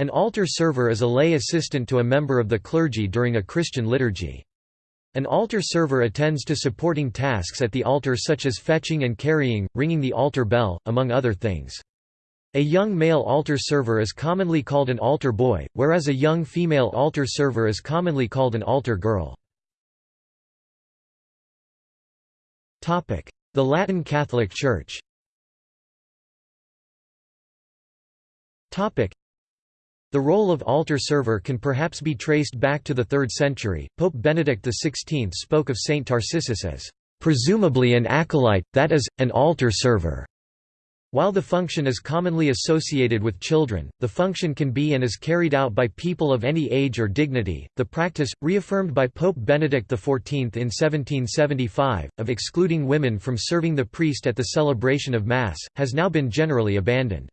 An altar server is a lay assistant to a member of the clergy during a Christian liturgy. An altar server attends to supporting tasks at the altar such as fetching and carrying, ringing the altar bell, among other things. A young male altar server is commonly called an altar boy, whereas a young female altar server is commonly called an altar girl. The Latin Catholic Church the role of altar server can perhaps be traced back to the 3rd century. Pope Benedict XVI spoke of Saint Tarcissus as, presumably an acolyte, that is, an altar server. While the function is commonly associated with children, the function can be and is carried out by people of any age or dignity. The practice, reaffirmed by Pope Benedict XIV in 1775, of excluding women from serving the priest at the celebration of Mass, has now been generally abandoned.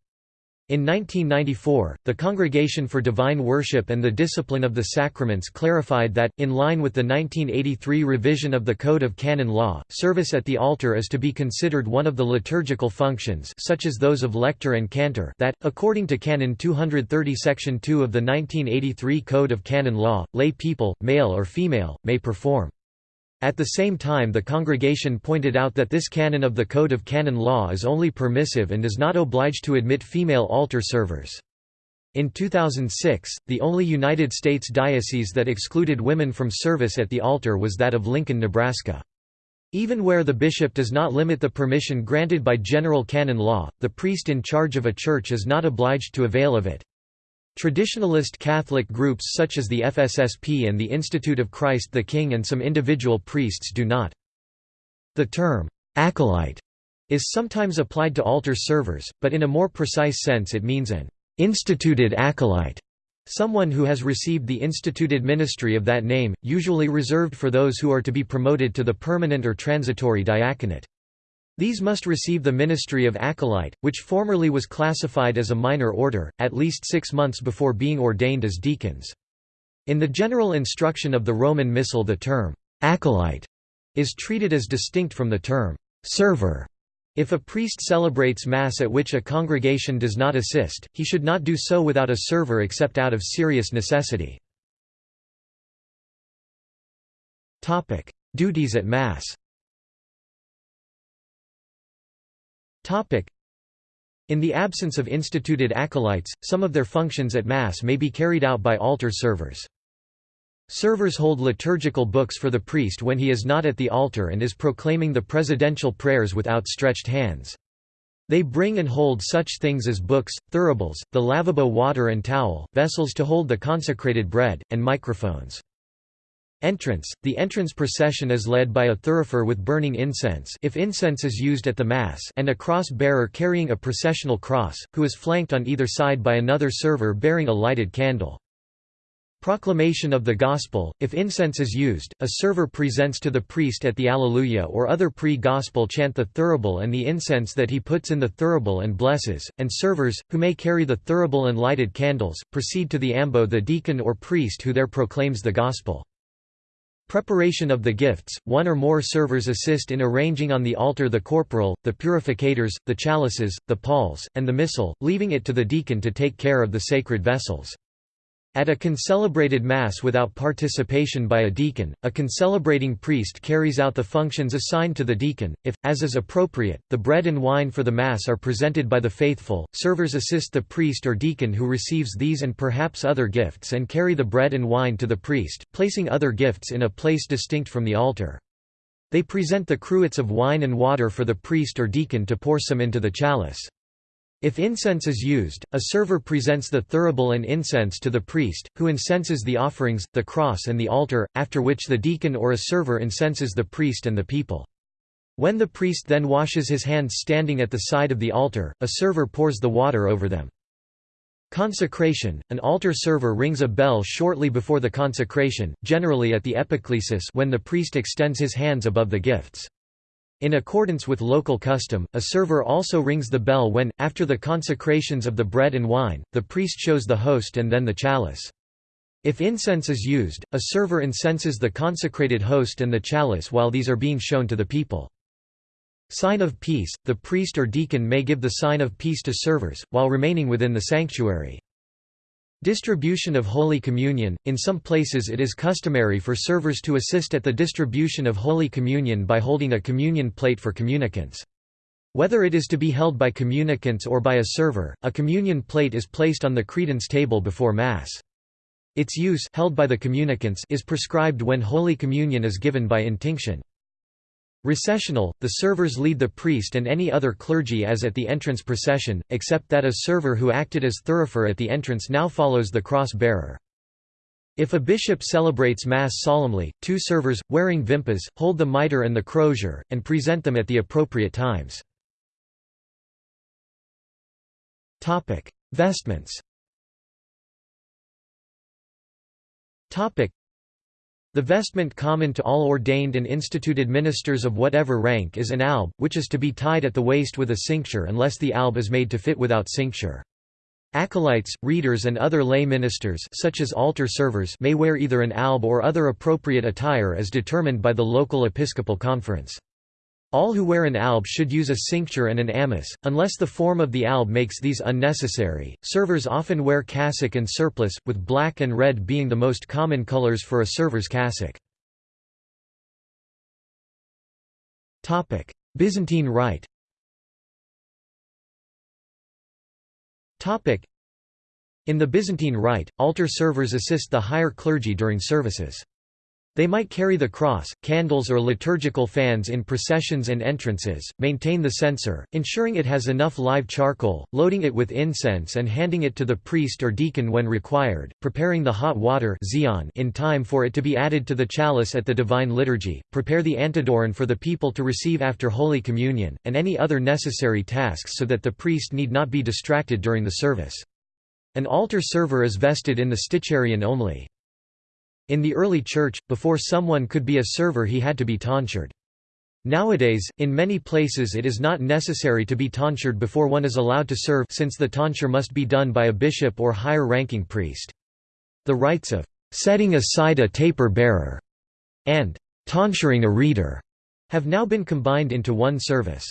In 1994, the Congregation for Divine Worship and the Discipline of the Sacraments clarified that, in line with the 1983 revision of the Code of Canon Law, service at the altar is to be considered one of the liturgical functions such as those of lector and cantor that, according to Canon 230 Section 2 of the 1983 Code of Canon Law, lay people, male or female, may perform. At the same time the congregation pointed out that this canon of the Code of Canon Law is only permissive and does not oblige to admit female altar servers. In 2006, the only United States diocese that excluded women from service at the altar was that of Lincoln, Nebraska. Even where the bishop does not limit the permission granted by general canon law, the priest in charge of a church is not obliged to avail of it. Traditionalist Catholic groups such as the FSSP and the Institute of Christ the King and some individual priests do not. The term, acolyte, is sometimes applied to altar servers, but in a more precise sense it means an instituted acolyte, someone who has received the instituted ministry of that name, usually reserved for those who are to be promoted to the permanent or transitory diaconate. These must receive the ministry of acolyte, which formerly was classified as a minor order, at least six months before being ordained as deacons. In the general instruction of the Roman Missal the term, acolyte, is treated as distinct from the term, server. If a priest celebrates Mass at which a congregation does not assist, he should not do so without a server except out of serious necessity. Duties at Mass In the absence of instituted acolytes, some of their functions at Mass may be carried out by altar servers. Servers hold liturgical books for the priest when he is not at the altar and is proclaiming the presidential prayers with outstretched hands. They bring and hold such things as books, thuribles, the lavabo water and towel, vessels to hold the consecrated bread, and microphones. Entrance – The entrance procession is led by a thurifer with burning incense if incense is used at the Mass and a cross-bearer carrying a processional cross, who is flanked on either side by another server bearing a lighted candle. Proclamation of the Gospel – If incense is used, a server presents to the priest at the Alleluia or other pre-Gospel chant the thurible and the incense that he puts in the thurible and blesses, and servers, who may carry the thurible and lighted candles, proceed to the ambo the deacon or priest who there proclaims the Gospel. Preparation of the gifts – One or more servers assist in arranging on the altar the corporal, the purificators, the chalices, the palls, and the missal, leaving it to the deacon to take care of the sacred vessels. At a concelebrated Mass without participation by a deacon, a concelebrating priest carries out the functions assigned to the deacon. If, as is appropriate, the bread and wine for the Mass are presented by the faithful, servers assist the priest or deacon who receives these and perhaps other gifts and carry the bread and wine to the priest, placing other gifts in a place distinct from the altar. They present the cruets of wine and water for the priest or deacon to pour some into the chalice. If incense is used, a server presents the thurible and incense to the priest, who incenses the offerings, the cross and the altar, after which the deacon or a server incenses the priest and the people. When the priest then washes his hands standing at the side of the altar, a server pours the water over them. Consecration – An altar server rings a bell shortly before the consecration, generally at the epiclesis when the priest extends his hands above the gifts. In accordance with local custom, a server also rings the bell when, after the consecrations of the bread and wine, the priest shows the host and then the chalice. If incense is used, a server incenses the consecrated host and the chalice while these are being shown to the people. Sign of peace – The priest or deacon may give the sign of peace to servers, while remaining within the sanctuary. Distribution of Holy Communion – In some places it is customary for servers to assist at the distribution of Holy Communion by holding a communion plate for communicants. Whether it is to be held by communicants or by a server, a communion plate is placed on the credence table before Mass. Its use held by the communicants is prescribed when Holy Communion is given by intinction. Recessional, the servers lead the priest and any other clergy as at the entrance procession, except that a server who acted as thurifer at the entrance now follows the cross-bearer. If a bishop celebrates Mass solemnly, two servers, wearing vimpas, hold the mitre and the crozier, and present them at the appropriate times. Vestments the vestment common to all ordained and instituted ministers of whatever rank is an alb, which is to be tied at the waist with a cincture unless the alb is made to fit without cincture. Acolytes, readers and other lay ministers such as altar servers may wear either an alb or other appropriate attire as determined by the local episcopal conference. All who wear an alb should use a cincture and an amice, unless the form of the alb makes these unnecessary. Servers often wear cassock and surplice, with black and red being the most common colors for a server's cassock. Topic: Byzantine Rite. Topic: In the Byzantine Rite, altar servers assist the higher clergy during services. They might carry the cross, candles or liturgical fans in processions and entrances, maintain the censer, ensuring it has enough live charcoal, loading it with incense and handing it to the priest or deacon when required, preparing the hot water in time for it to be added to the chalice at the Divine Liturgy, prepare the antidoron for the people to receive after Holy Communion, and any other necessary tasks so that the priest need not be distracted during the service. An altar server is vested in the sticharion only. In the early church, before someone could be a server he had to be tonsured. Nowadays, in many places it is not necessary to be tonsured before one is allowed to serve since the tonsure must be done by a bishop or higher-ranking priest. The rites of setting aside a taper bearer and tonsuring a reader have now been combined into one service.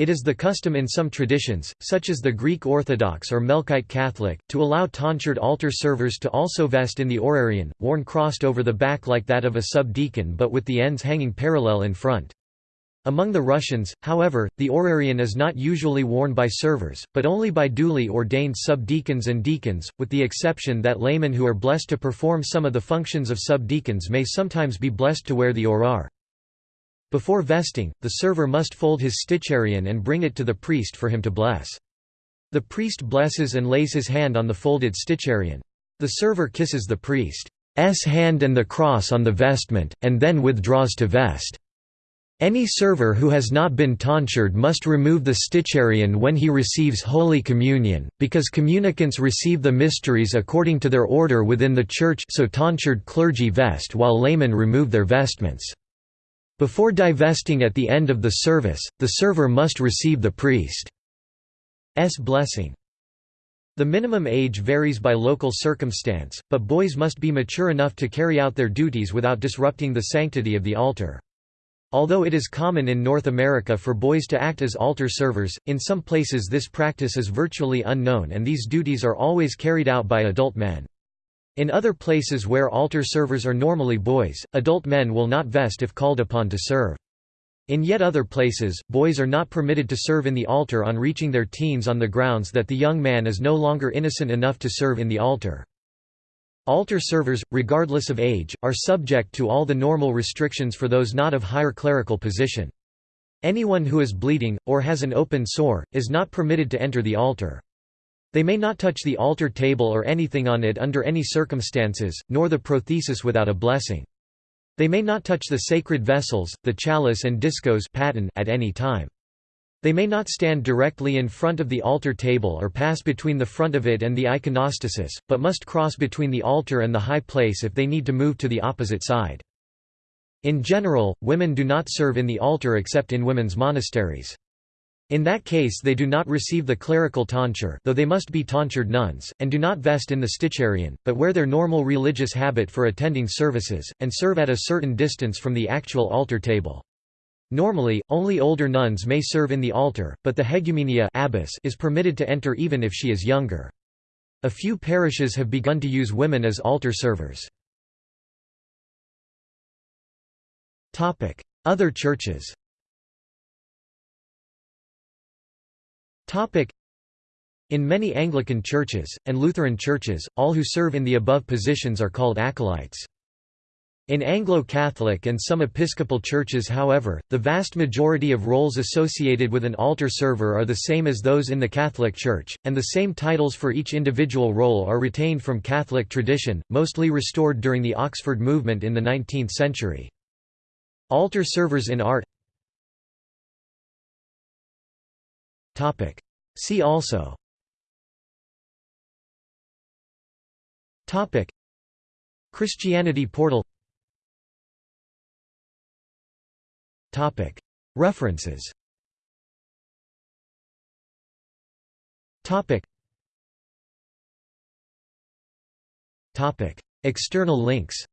It is the custom in some traditions, such as the Greek Orthodox or Melkite Catholic, to allow tonsured altar servers to also vest in the orarion, worn crossed over the back like that of a subdeacon but with the ends hanging parallel in front. Among the Russians, however, the orarion is not usually worn by servers, but only by duly ordained subdeacons and deacons, with the exception that laymen who are blessed to perform some of the functions of subdeacons may sometimes be blessed to wear the orar. Before vesting, the server must fold his sticharion and bring it to the priest for him to bless. The priest blesses and lays his hand on the folded sticharion. The server kisses the priest's hand and the cross on the vestment, and then withdraws to vest. Any server who has not been tonsured must remove the sticharion when he receives Holy Communion, because communicants receive the mysteries according to their order within the Church so tonsured clergy vest while laymen remove their vestments. Before divesting at the end of the service, the server must receive the priest's blessing. The minimum age varies by local circumstance, but boys must be mature enough to carry out their duties without disrupting the sanctity of the altar. Although it is common in North America for boys to act as altar servers, in some places this practice is virtually unknown and these duties are always carried out by adult men. In other places where altar servers are normally boys, adult men will not vest if called upon to serve. In yet other places, boys are not permitted to serve in the altar on reaching their teens on the grounds that the young man is no longer innocent enough to serve in the altar. Altar servers, regardless of age, are subject to all the normal restrictions for those not of higher clerical position. Anyone who is bleeding, or has an open sore, is not permitted to enter the altar. They may not touch the altar table or anything on it under any circumstances, nor the prothesis without a blessing. They may not touch the sacred vessels, the chalice and diskos at any time. They may not stand directly in front of the altar table or pass between the front of it and the iconostasis, but must cross between the altar and the high place if they need to move to the opposite side. In general, women do not serve in the altar except in women's monasteries. In that case they do not receive the clerical tonsure though they must be tonsured nuns, and do not vest in the sticharion, but wear their normal religious habit for attending services, and serve at a certain distance from the actual altar table. Normally, only older nuns may serve in the altar, but the hegumenia abbess is permitted to enter even if she is younger. A few parishes have begun to use women as altar servers. Other churches In many Anglican churches, and Lutheran churches, all who serve in the above positions are called acolytes. In Anglo-Catholic and some Episcopal churches however, the vast majority of roles associated with an altar server are the same as those in the Catholic Church, and the same titles for each individual role are retained from Catholic tradition, mostly restored during the Oxford movement in the 19th century. Altar servers in art See also. Christianity portal. References. External links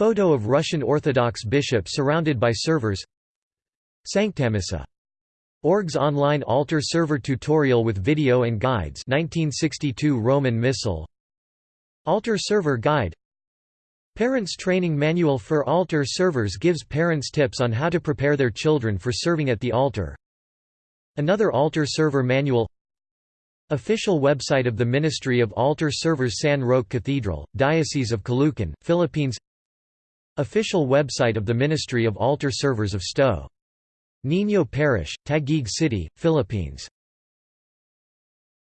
Photo of Russian Orthodox bishop surrounded by servers. Sanctamissa. Org's online altar server tutorial with video and guides. 1962 Roman Missal. Altar server guide. Parents Training Manual for Altar Servers gives parents tips on how to prepare their children for serving at the altar. Another altar server manual. Official website of the Ministry of Altar Servers San Roque Cathedral, Diocese of Caloocan, Philippines Official website of the Ministry of Altar Servers of Sto. Niño Parish, Taguig City, Philippines